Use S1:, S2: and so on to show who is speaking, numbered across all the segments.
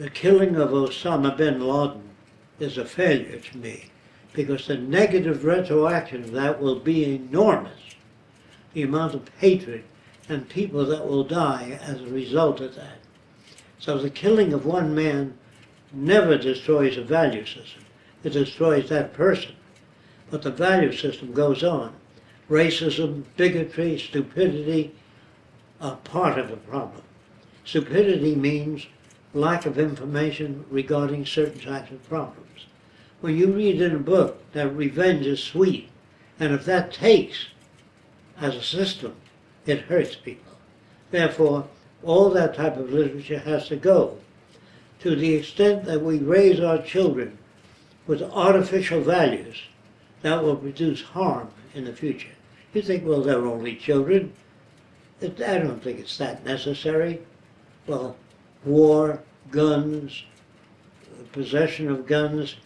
S1: the killing of Osama bin Laden is a failure to me because the negative retroaction of that will be enormous. The amount of hatred and people that will die as a result of that. So the killing of one man never destroys a value system. It destroys that person. But the value system goes on. Racism, bigotry, stupidity are part of the problem. Stupidity means lack of information regarding certain types of problems. When you read in a book that revenge is sweet, and if that takes as a system, it hurts people. Therefore, all that type of literature has to go. To the extent that we raise our children with artificial values, that will produce harm in the future. You think, well, they're only children. I don't think it's that necessary. Well, war, guns, possession of guns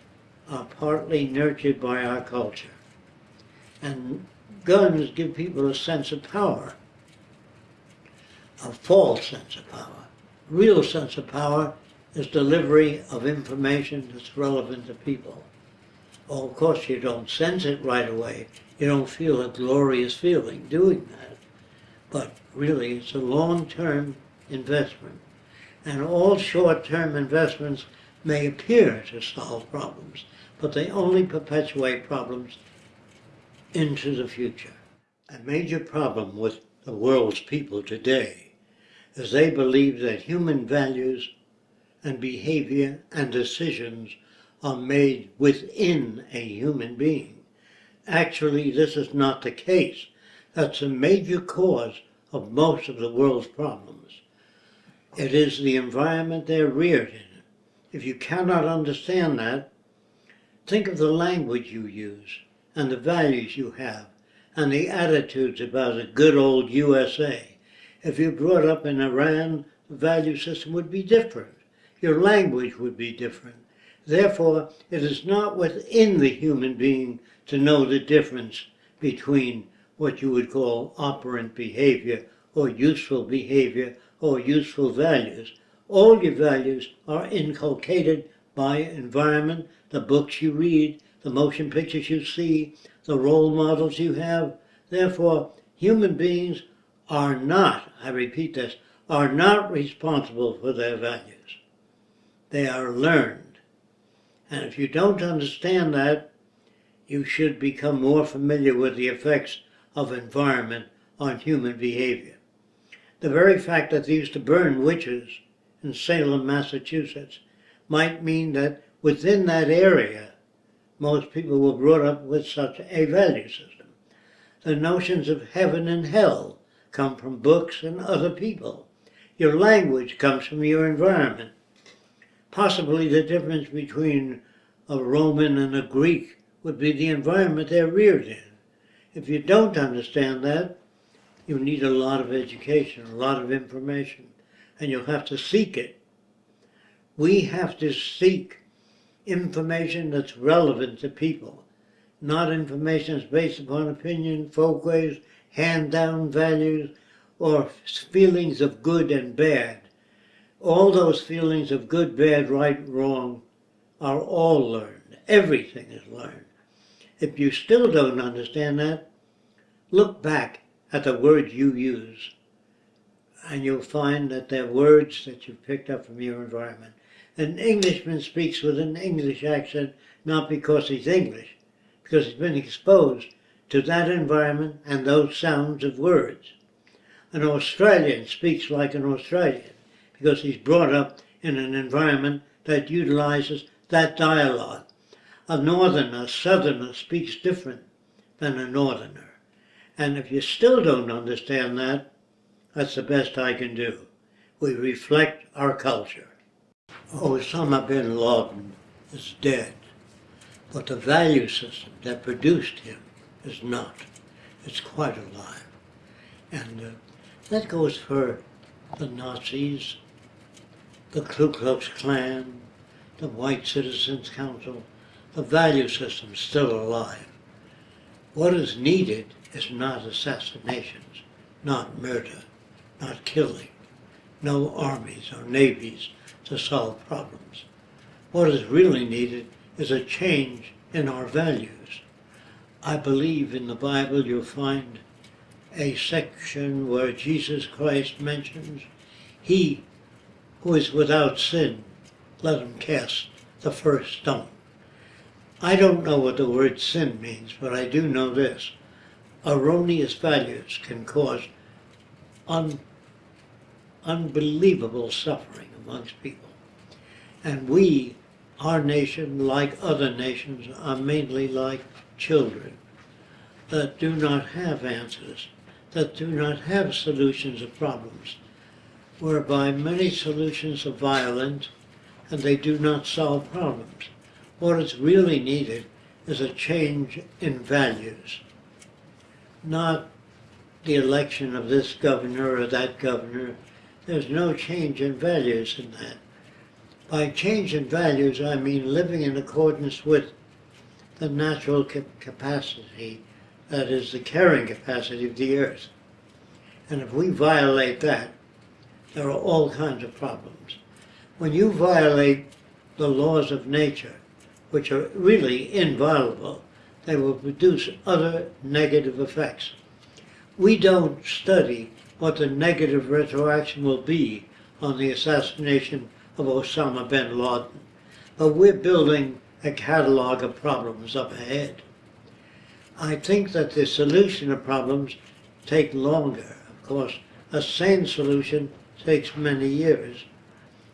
S1: are partly nurtured by our culture. And guns give people a sense of power, a false sense of power. Real sense of power is delivery of information that's relevant to people. Oh, of course, you don't sense it right away. You don't feel a glorious feeling doing that. But really, it's a long-term investment. And all short-term investments may appear to solve problems, but they only perpetuate problems into the future. A major problem with the world's people today is they believe that human values and behavior and decisions are made within a human being. Actually, this is not the case. That's a major cause of most of the world's problems. It is the environment they're reared in. If you cannot understand that, think of the language you use and the values you have and the attitudes about a good old USA. If you brought up in Iran, the value system would be different. Your language would be different. Therefore, it is not within the human being to know the difference between what you would call operant behavior or useful behavior or useful values. All your values are inculcated by environment, the books you read, the motion pictures you see, the role models you have. Therefore, human beings are not, I repeat this, are not responsible for their values. They are learned. And if you don't understand that, you should become more familiar with the effects of environment on human behavior. The very fact that they used to burn witches in Salem, Massachusetts, might mean that within that area, most people were brought up with such a value system. The notions of heaven and hell come from books and other people. Your language comes from your environment possibly the difference between a Roman and a Greek would be the environment they're reared in. If you don't understand that, you need a lot of education, a lot of information, and you'll have to seek it. We have to seek information that's relevant to people, not information that's based upon opinion, folkways, hand-down values, or feelings of good and bad all those feelings of good, bad, right, wrong are all learned. Everything is learned. If you still don't understand that, look back at the words you use and you'll find that they're words that you've picked up from your environment. An Englishman speaks with an English accent not because he's English, because he's been exposed to that environment and those sounds of words. An Australian speaks like an Australian because he's brought up in an environment that utilizes that dialogue. A northerner, southerner speaks different than a northerner. And if you still don't understand that, that's the best I can do. We reflect our culture. Osama bin Laden is dead, but the value system that produced him is not. It's quite alive. And uh, that goes for the Nazis, the Ku Klux Klan, the White Citizens Council, the value system still alive. What is needed is not assassinations, not murder, not killing. no armies or navies to solve problems. What is really needed is a change in our values. I believe in the Bible you'll find a section where Jesus Christ mentions, He who is without sin, let him cast the first stone. I don't know what the word sin means, but I do know this. Erroneous values can cause un, unbelievable suffering amongst people. And we, our nation, like other nations, are mainly like children that do not have answers, that do not have solutions of problems, whereby many solutions are violent and they do not solve problems. What is really needed is a change in values, not the election of this governor or that governor. There's no change in values in that. By change in values, I mean living in accordance with the natural capacity, that is, the carrying capacity of the earth. And if we violate that, there are all kinds of problems. When you violate the laws of nature, which are really inviolable, they will produce other negative effects. We don't study what the negative retroaction will be on the assassination of Osama bin Laden, but we're building a catalog of problems up ahead. I think that the solution of problems take longer. Of course, a sane solution takes many years,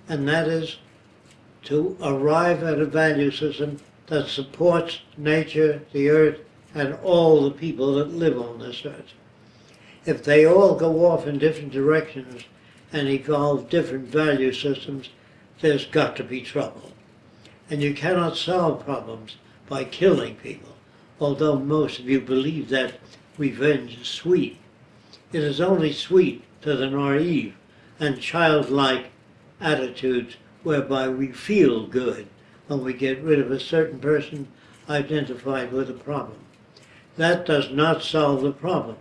S1: and that is to arrive at a value system that supports nature, the earth, and all the people that live on this earth. If they all go off in different directions and evolve different value systems, there's got to be trouble. And you cannot solve problems by killing people, although most of you believe that revenge is sweet. It is only sweet to the naive and childlike attitudes whereby we feel good when we get rid of a certain person identified with a problem. That does not solve the problem.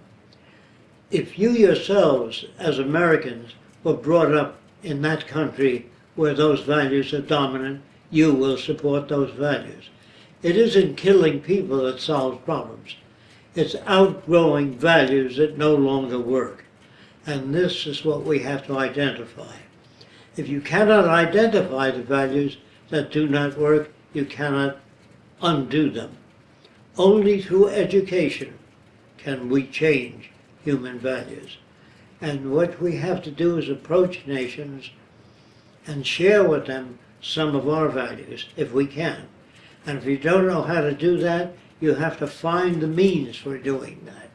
S1: If you yourselves, as Americans, were brought up in that country where those values are dominant, you will support those values. It isn't killing people that solves problems. It's outgrowing values that no longer work. And this is what we have to identify. If you cannot identify the values that do not work, you cannot undo them. Only through education can we change human values. And what we have to do is approach nations and share with them some of our values, if we can. And if you don't know how to do that, you have to find the means for doing that.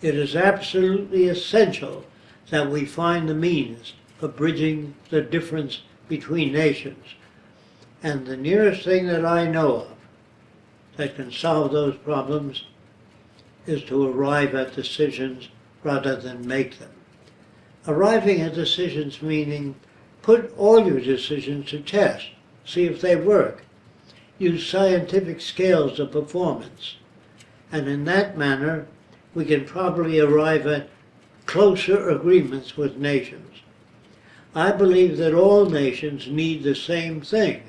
S1: It is absolutely essential that we find the means of bridging the difference between nations. And the nearest thing that I know of that can solve those problems is to arrive at decisions rather than make them. Arriving at decisions meaning put all your decisions to test, see if they work. Use scientific scales of performance. And in that manner, we can probably arrive at closer agreements with nations. I believe that all nations need the same thing.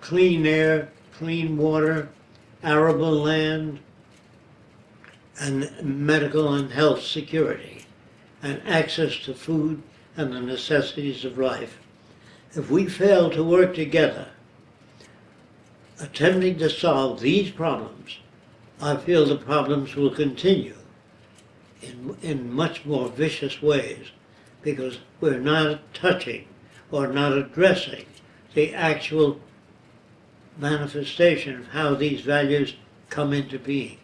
S1: Clean air, clean water, arable land, and medical and health security, and access to food and the necessities of life. If we fail to work together, attempting to solve these problems, I feel the problems will continue in, in much more vicious ways because we're not touching or not addressing the actual manifestation of how these values come into being.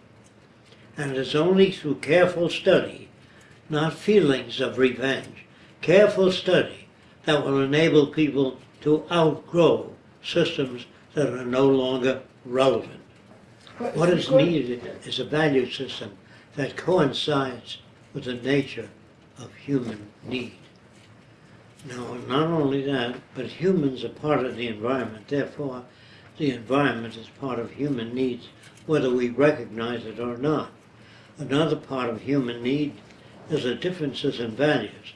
S1: And it is only through careful study, not feelings of revenge, careful study that will enable people to outgrow systems that are no longer relevant. What is needed is a value system that coincides with the nature of human need. Now, not only that, but humans are part of the environment. Therefore, the environment is part of human needs, whether we recognize it or not. Another part of human need is the differences in values.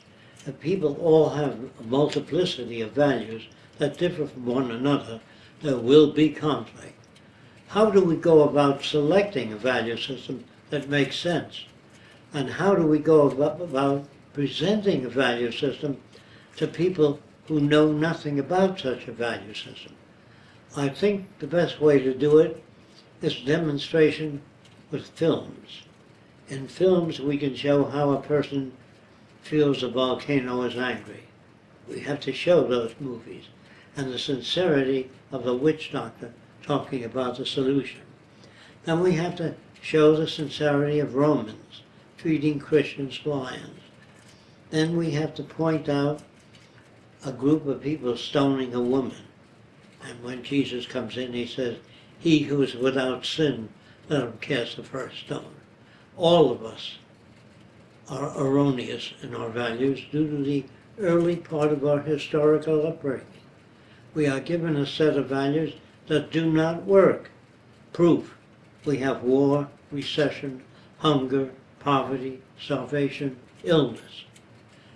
S1: If people all have a multiplicity of values that differ from one another, there will be conflict. How do we go about selecting a value system that makes sense? And how do we go about, presenting a value system to people who know nothing about such a value system? I think the best way to do it is demonstration with films. In films, we can show how a person feels a volcano is angry. We have to show those movies and the sincerity of the witch doctor talking about the solution. Then we have to show the sincerity of Romans treating Christians lions. Then we have to point out a group of people stoning a woman. And when Jesus comes in, he says, He who is without sin, let him cast the first stone. All of us are erroneous in our values due to the early part of our historical upbringing. We are given a set of values that do not work. Proof. We have war, recession, hunger, poverty, starvation, illness.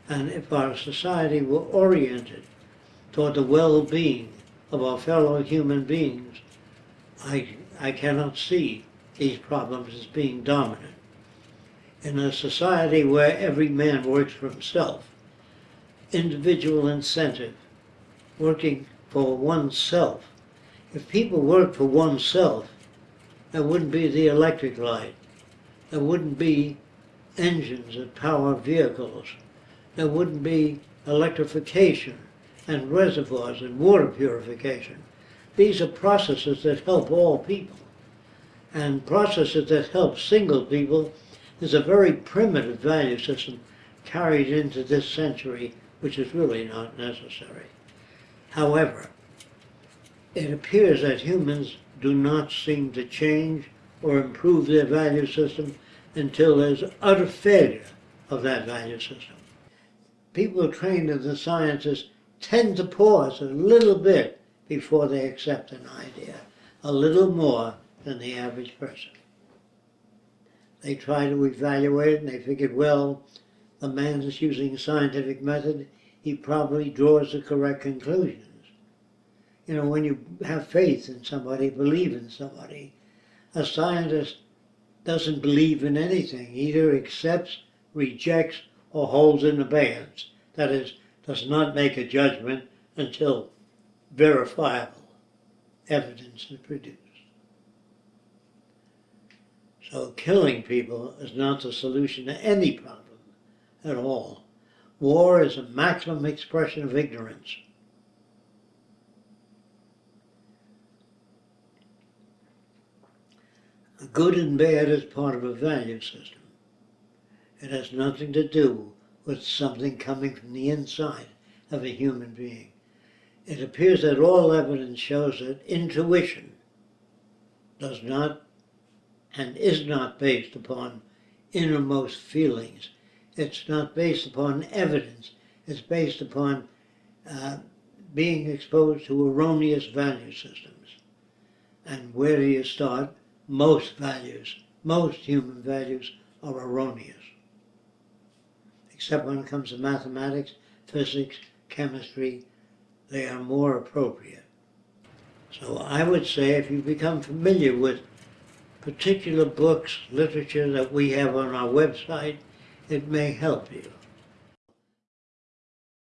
S1: And if our society were oriented toward the well-being of our fellow human beings, I, I cannot see these problems as being dominant. In a society where every man works for himself, individual incentive, working for oneself. If people worked for oneself, there wouldn't be the electric light. There wouldn't be engines that power vehicles. There wouldn't be electrification and reservoirs and water purification. These are processes that help all people. And processes that help single people is a very primitive value system carried into this century, which is really not necessary. However, it appears that humans do not seem to change or improve their value system until there's utter failure of that value system. People trained in the sciences tend to pause a little bit before they accept an idea, a little more than the average person. They try to evaluate and they figured, well, the man is using scientific method, he probably draws the correct conclusions. You know, when you have faith in somebody, believe in somebody, a scientist doesn't believe in anything, either accepts, rejects, or holds in abeyance. That is, does not make a judgment until verifiable evidence is produced. So killing people is not the solution to any problem at all. War is a maximum expression of ignorance. Good and bad is part of a value system. It has nothing to do with something coming from the inside of a human being. It appears that all evidence shows that intuition does not and is not based upon innermost feelings. It's not based upon evidence. It's based upon uh, being exposed to erroneous value systems. And where do you start? Most values, most human values are erroneous. Except when it comes to mathematics, physics, chemistry, they are more appropriate. So I would say if you become familiar with particular books, literature that we have on our website, it may help you.